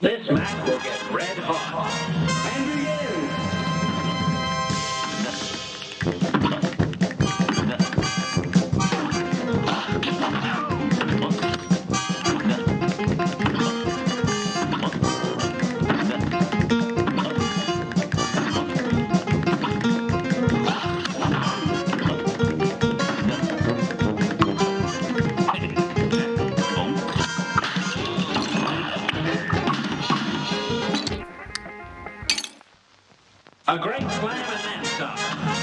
This match will get red hot. And begin! A great slam and that stop.